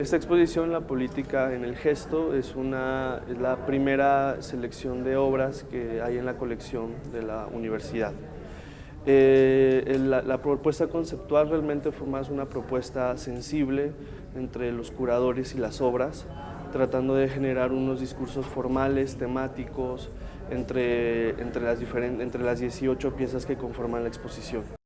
Esta exposición, La política en el gesto, es, una, es la primera selección de obras que hay en la colección de la universidad. Eh, la, propuesta conceptual realmente fue más una propuesta sensible entre los curadores y las obras, tratando de generar unos discursos formales, temáticos, entre, entre, las, entre las 18 piezas que conforman la exposición.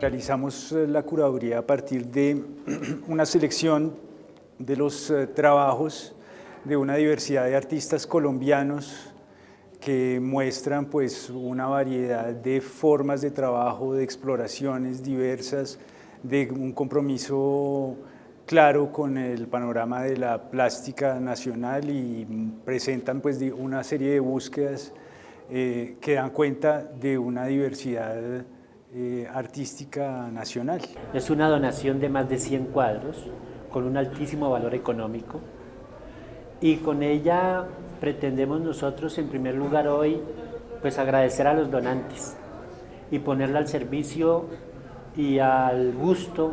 Realizamos eh, la curaduría a partir de una selección de los eh, trabajos de una diversidad de artistas colombianos que muestran pues, una variedad de formas de trabajo, de exploraciones diversas, de un compromiso claro con el panorama de la plástica nacional y presentan pues, una serie de búsquedas eh, que dan cuenta de una diversidad eh, artística nacional. Es una donación de más de 100 cuadros con un altísimo valor económico y con ella pretendemos nosotros en primer lugar hoy pues agradecer a los donantes y ponerla al servicio y al gusto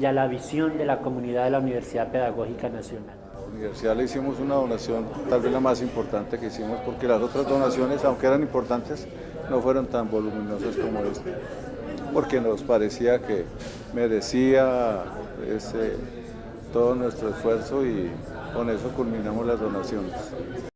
y a la visión de la comunidad de la Universidad Pedagógica Nacional. A la universidad le hicimos una donación, tal vez la más importante que hicimos, porque las otras donaciones, aunque eran importantes, no fueron tan voluminosas como esta, porque nos parecía que merecía ese, todo nuestro esfuerzo y con eso culminamos las donaciones.